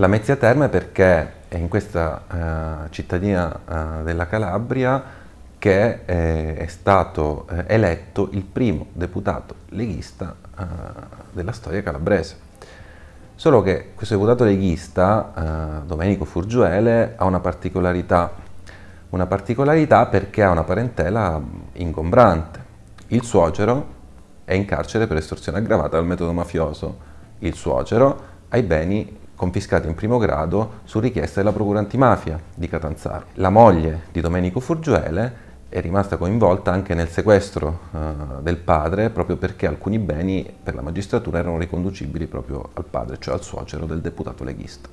La Mezzia Terme perché è in questa uh, cittadina uh, della Calabria che è, è stato uh, eletto il primo deputato leghista della storia calabrese. Solo che questo deputato leghista, Domenico Furgiuele, ha una particolarità, una particolarità perché ha una parentela ingombrante. Il suocero è in carcere per estorsione aggravata dal metodo mafioso. Il suocero ha i beni confiscati in primo grado su richiesta della Procura antimafia di Catanzaro. La moglie di Domenico Furgiuele è rimasta coinvolta anche nel sequestro uh, del padre proprio perché alcuni beni per la magistratura erano riconducibili proprio al padre, cioè al suocero del deputato leghista.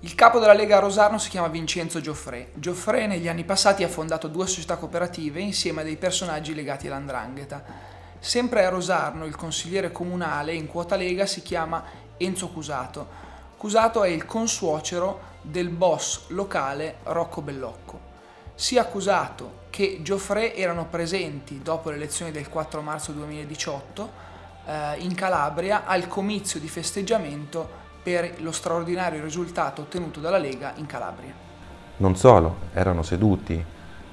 Il capo della Lega a Rosarno si chiama Vincenzo Gioffre. Gioffre negli anni passati ha fondato due società cooperative insieme a dei personaggi legati all'andrangheta. Sempre a Rosarno il consigliere comunale in quota Lega si chiama Enzo Cusato. Cusato è il consuocero del boss locale Rocco Bellocco. Sia Cusato che Gioffre erano presenti dopo le elezioni del 4 marzo 2018 eh, in Calabria al comizio di festeggiamento per lo straordinario risultato ottenuto dalla Lega in Calabria. Non solo, erano seduti eh,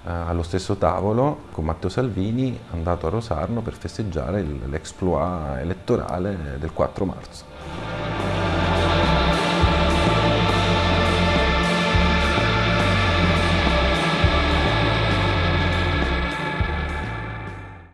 allo stesso tavolo con Matteo Salvini andato a Rosarno per festeggiare l'exploit elettorale del 4 marzo.